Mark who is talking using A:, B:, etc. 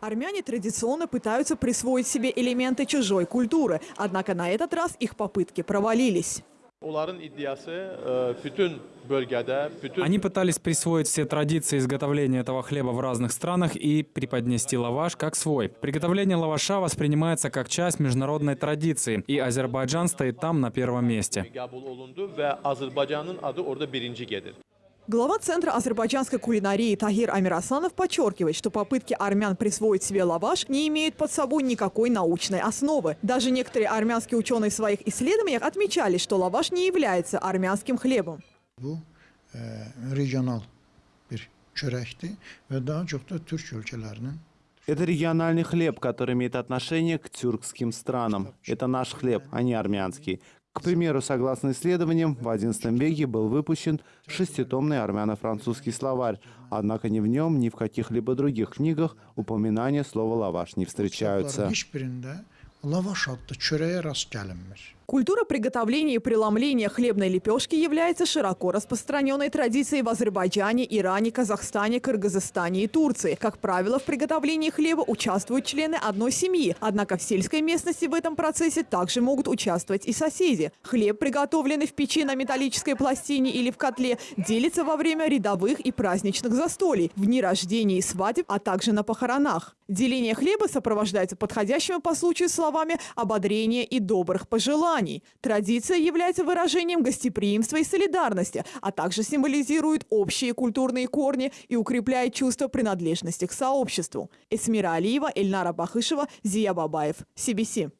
A: Армяне традиционно пытаются присвоить себе элементы чужой культуры, однако на этот раз их попытки провалились.
B: Bütün
C: Они пытались присвоить все традиции изготовления этого хлеба в разных странах и преподнести лаваш как свой. Приготовление лаваша воспринимается как часть международной традиции, и Азербайджан стоит там на первом месте.
A: Глава Центра азербайджанской кулинарии Тагир Амирасанов подчеркивает, что попытки армян присвоить себе лаваш не имеют под собой никакой научной основы. Даже некоторые армянские ученые в своих исследованиях отмечали, что лаваш не является армянским хлебом.
D: Ölkələrinin
E: Это региональный хлеб, который имеет отношение к тюркским странам. Это наш хлеб, а не армянский. К примеру, согласно исследованиям, в XI веке был выпущен шеститомный армяно-французский словарь, однако ни в нем, ни в каких-либо других книгах упоминания слова «лаваш» не встречаются.
D: Lavaş adlı çörəyə rast.
A: Культура приготовления и преломления хлебной лепешки является широко распространенной традицией в Азербайджане, Иране, Казахстане, Кыргызстане и Турции. Как правило, в приготовлении хлеба участвуют члены одной семьи, однако в сельской местности в этом процессе также могут участвовать и соседи. Хлеб, приготовленный в печи на металлической пластине или в котле, делится во время рядовых и праздничных застолий, в дни рождения и свадеб, а также на похоронах. Деление хлеба сопровождается подходящими по случаю словами ободрения и добрых пожеланий. Традиция является выражением гостеприимства и солидарности, а также символизирует общие культурные корни и укрепляет чувство принадлежности к сообществу. Эсмира Алиева, Эльнара Бахышева, Зия Бабаев, CBC.